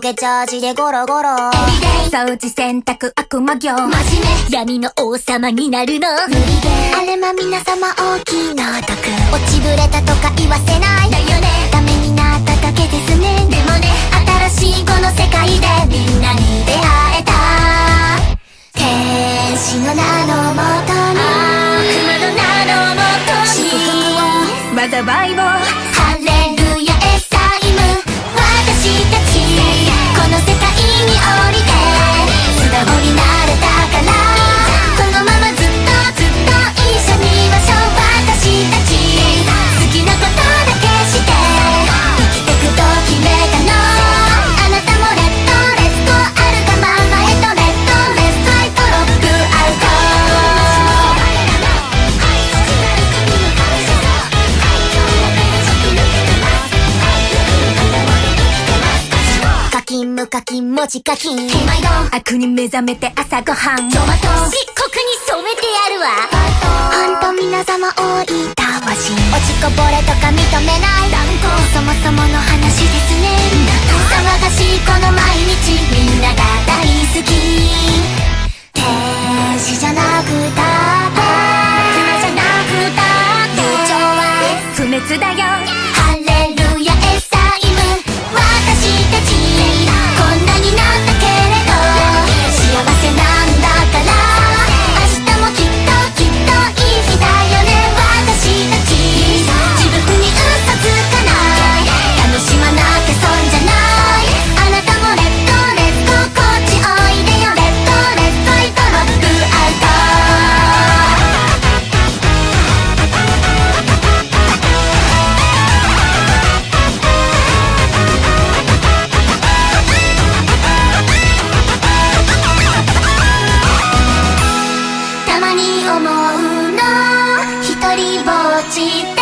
けチャージでゴロゴロ。掃除洗濯悪魔業。真面目闇の王様になるの。無理で。あれま皆様大きな毒落ちぶれたとか言わせないだよね。ダメになっただけですね。でもね新しいこの世界でみんなに出会えた。天使の名のもとに。悪魔の名のもと祝に福を。災いを課金無課金文字課金毎度悪に目覚めて朝ごはん。トマト漆黒に染めてやるわ。ほんと皆様多いたわし落ちこぼれとか認めない。断固そもそもの話ですね。騒がしいこの毎日。みんなが大好き。天使じゃなくたって。じゃなくたって。不滅だよたまに思うの一人ぼっちって